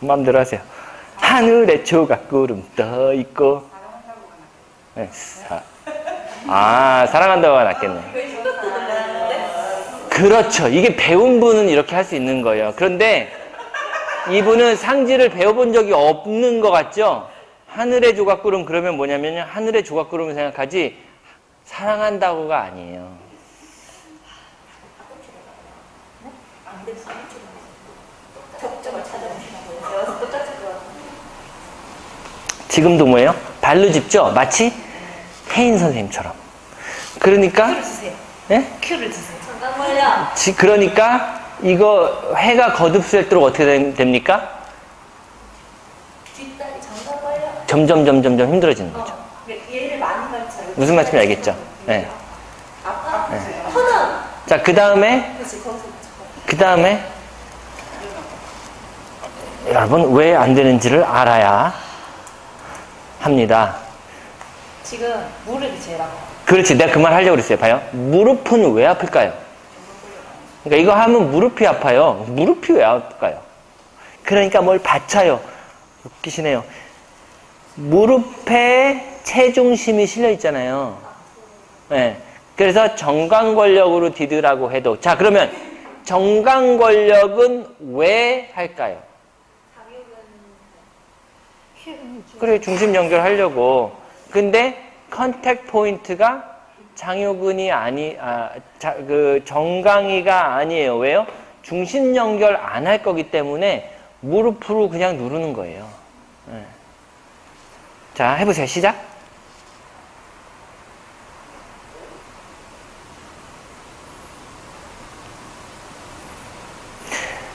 마음대로 하세요. 하늘에 조각구름 떠 있고. 네, 사, 아 사랑한다고가 낫겠네. 그렇죠. 이게 배운 분은 이렇게 할 수 있는 거예요. 그런데 이분은 상지를 배워본 적이 없는 것 같죠? 하늘의 조각구름 그러면 뭐냐면 하늘의 조각구름을 생각하지 사랑한다고가 아니에요. 지금도 뭐예요? 발로 짚죠? 마치 혜인 선생님처럼. 그러니까 주세요. 예? 큐를 주세요. 지- 그러니까 이거 해가 거듭셀도록 어떻게 된- 됩니까? 점점 점점 점 힘들어지는 거죠. 얘를 많이 갈쳐요. 무슨 말씀인지 알겠죠? 네. 아빠? 하나. 자, 그 다음에 그 다음에 여러분 왜 안 되는지를 알아야 합니다. 지금 무릎이 제일 아파. 그렇지, 내가 그 말 하려고 그랬어요. 봐요. 무릎은 왜 아플까요? 그러니까 이거 하면 무릎이 아파요. 무릎이 왜 아플까요? 그러니까 뭘 받쳐요. 웃기시네요. 무릎에 체중심이 실려 있잖아요. 네. 그래서 정강권력으로 디드라고 해도 자 그러면 정강권력은 왜 할까요? 그래 중심 연결하려고 근데 contact point가 장요근이 아니 아, 자, 그 정강이가 아니에요 왜요? 중심 연결 안 할 거기 때문에 무릎으로 그냥 누르는 거예요 네. 자 해보세요 시작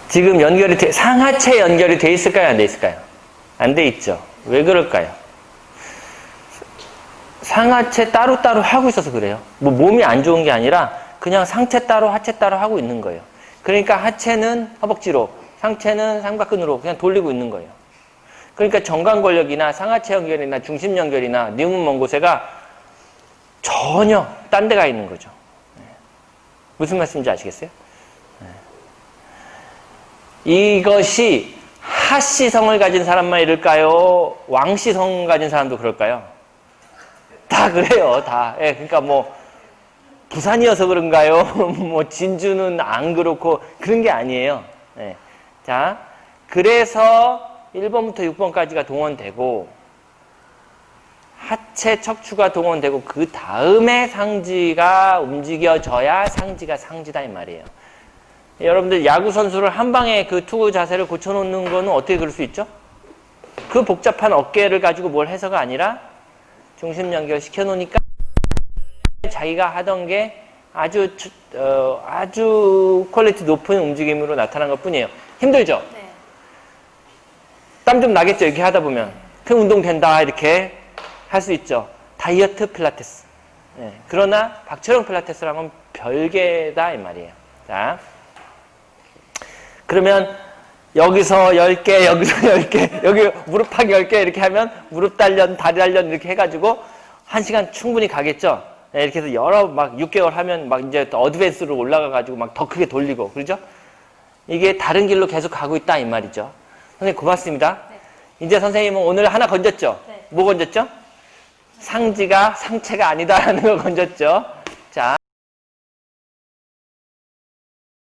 지금 연결이 돼, 상하체 연결이 돼 있을까요? 안 돼 있을까요? 안 돼 있죠. 왜 그럴까요? 상하체 따로따로 하고 있어서 그래요. 뭐 몸이 안 좋은 게 아니라 그냥 상체 따로 하체 따로 하고 있는 거예요. 그러니까 하체는 허벅지로, 상체는 삼각근으로 그냥 돌리고 있는 거예요. 그러니까 정강권력이나 상하체 연결이나 중심 연결이나 뉘문 먼 곳에가 전혀 딴 데가 있는 거죠. 네. 무슨 말씀인지 아시겠어요? 이것이 하시성을 가진 사람만 이럴까요? 왕시성 가진 사람도 그럴까요? 다 그래요, 다. 예, 그러니까 뭐 부산이어서 그런가요? 뭐 진주는 안 그렇고 그런 게 아니에요. 예. 자, 그래서 1번부터 6번까지가 동원되고 하체 척추가 동원되고 그 다음에 상지가 움직여져야 상지가 상지다 이 말이에요. 여러분들 야구 선수를 한 방에 그 투구 자세를 고쳐놓는 거는 어떻게 그럴 수 있죠? 그 복잡한 어깨를 가지고 뭘 해서가 아니라 중심 연결 시켜놓으니까 자기가 하던 게 아주 어, 아주 quality 높은 움직임으로 나타난 것 뿐이에요. 힘들죠? 네. 땀 좀 나겠죠? 이렇게 하다 보면. 그 운동 된다 이렇게 할 수 있죠. 다이어트 필라테스. 네. 그러나 박철영 필라테스랑은 별개다 이 말이에요. 자. 그러면 여기서 10개, 여기서 10개, 여기 무릎팍 10개 이렇게 하면 무릎 단련, 다리 단련 이렇게 해가지고 한 시간 충분히 가겠죠? 네, 이렇게 해서 여러 막 6개월 하면 막 이제 어드밴스로 올라가가지고 막 더 크게 돌리고, 그러죠? 이게 다른 길로 계속 가고 있다 이 말이죠. 선생님 고맙습니다. 이제 선생님은 오늘 하나 건졌죠? 네. 뭐 건졌죠? 상지가 상체가 아니다라는 걸 건졌죠?